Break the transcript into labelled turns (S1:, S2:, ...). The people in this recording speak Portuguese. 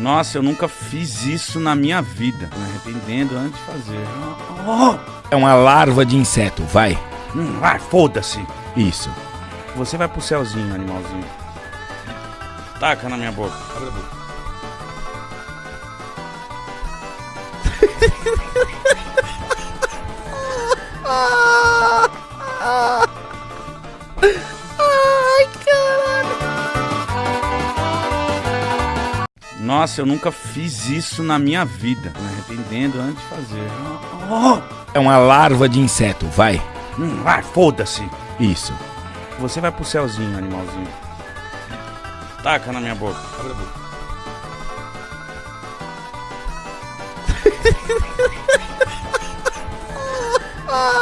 S1: Nossa, eu nunca fiz isso na minha vida. Me arrependendo antes de fazer.
S2: É uma larva de inseto, vai.
S1: Hum, vai, foda-se.
S2: Isso.
S1: Você vai pro céuzinho, animalzinho. Taca na minha boca. Abre a boca. nossa, eu nunca fiz isso na minha vida. Me arrependendo antes de fazer. Oh!
S2: É uma larva de inseto, vai.
S1: Hum, vai, foda-se.
S2: Isso.
S1: Você vai pro céuzinho, animalzinho. Taca na minha boca. Abre a boca. ah!